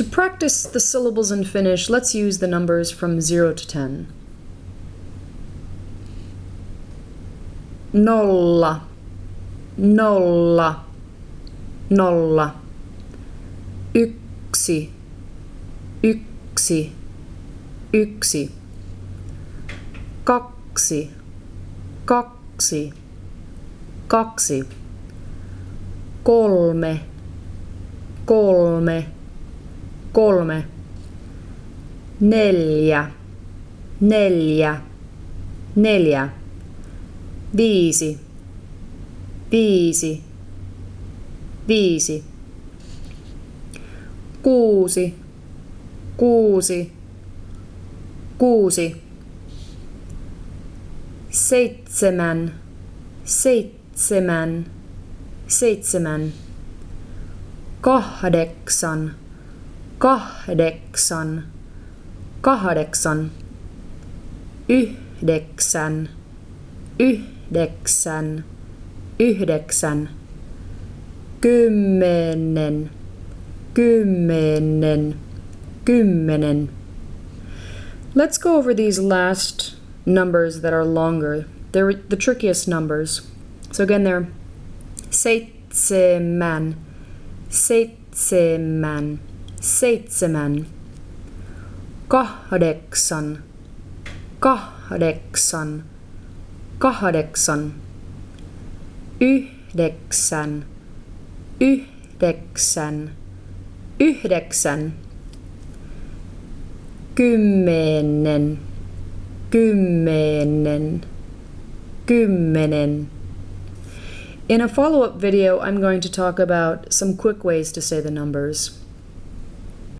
To practice the syllables in Finnish, let's use the numbers from 0 to 10. Nolla, nolla, nolla. Yksi, yksi, yksi. Kaksi, kaksi, kaksi. Kolme, kolme, kolme. Neljä, neljä, neljä. Viisi, viisi, viisi. Kuusi, kuusi, kuusi. Seitsemän, seitsemän, seitsemän. Kahdeksan, kahdeksan, kahdeksan. Yhdeksän, yhdeksän, yhdeksän. Kymmenen, kymmenen, kymmenen. Let's go over these last numbers that are longer. They're the trickiest numbers. So again, they're seitsemän, seitsemän, seitsemän, kahdeksan, kahdeksan, kahdeksan, yhdeksän, yhdeksän, yhdeksän, kymmenen, kymmenen, kymmenen. In a follow-up video, I'm going to talk about some quick ways to say the numbers.